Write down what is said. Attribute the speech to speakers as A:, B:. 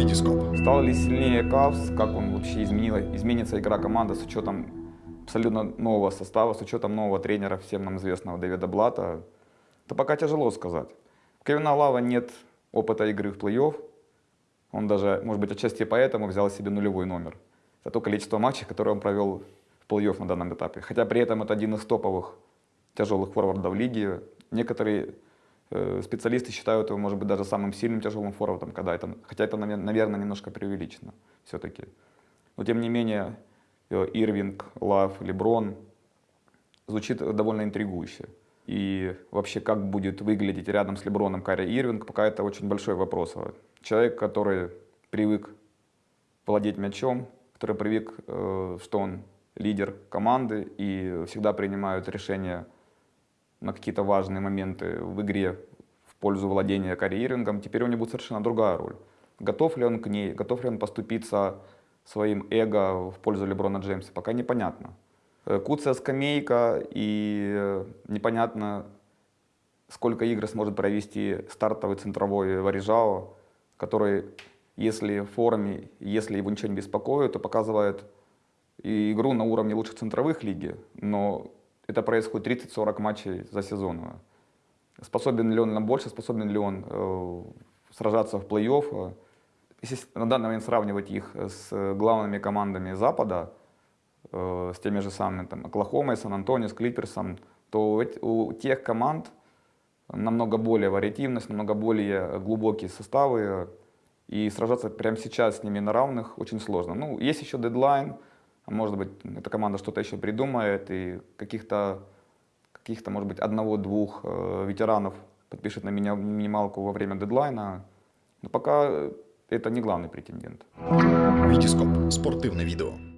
A: Витископ.
B: Стал ли сильнее Кавс, как он вообще изменила, изменится игра команды с учетом абсолютно нового состава, с учетом нового тренера, всем нам известного Дэвида Блата, то пока тяжело сказать. У Кевина Лава нет опыта игры в плей-офф, он даже, может быть, отчасти поэтому взял себе нулевой номер. За то количество матчей, которые он провел в плей-офф на данном этапе. Хотя при этом это один из топовых тяжелых форвардов лиги. Некоторые специалисты считают его, может быть, даже самым сильным тяжелым форвардом, когда это, хотя это, наверное, немножко преувеличено все-таки. Но тем не менее, э, Ирвинг, Лав, Леброн звучит довольно интригующе. И вообще, как будет выглядеть рядом с Леброном Карри Ирвинг, пока это очень большой вопрос. Человек, который привык владеть мячом, который привык, э, что он лидер команды и всегда принимает решения на какие-то важные моменты в игре в пользу владения карьерингом, теперь у него будет совершенно другая роль. Готов ли он к ней, готов ли он поступиться своим эго в пользу Леброна Джеймса, пока непонятно. Э, Куция скамейка и э, непонятно, сколько игр сможет провести стартовый центровой Варижао, который, если в форме, если его ничего не беспокоит, то показывает игру на уровне лучших центровых лиги, но это происходит 30-40 матчей за сезон. Способен ли он на больше, способен ли он э, сражаться в плей-офф. Если на данный момент сравнивать их с главными командами Запада, э, с теми же самыми там, Оклахомой, Сан-Антонио, Клиперсом, то у тех команд намного более вариативность, намного более глубокие составы, и сражаться прямо сейчас с ними на равных очень сложно. Ну, есть еще дедлайн, может быть, эта команда что-то еще придумает, и каких-то, каких-то может быть, одного-двух э, ветеранов подпишет на меня минималку во время дедлайна. Но пока это не главный претендент.
A: Витископ. Спортивне відео.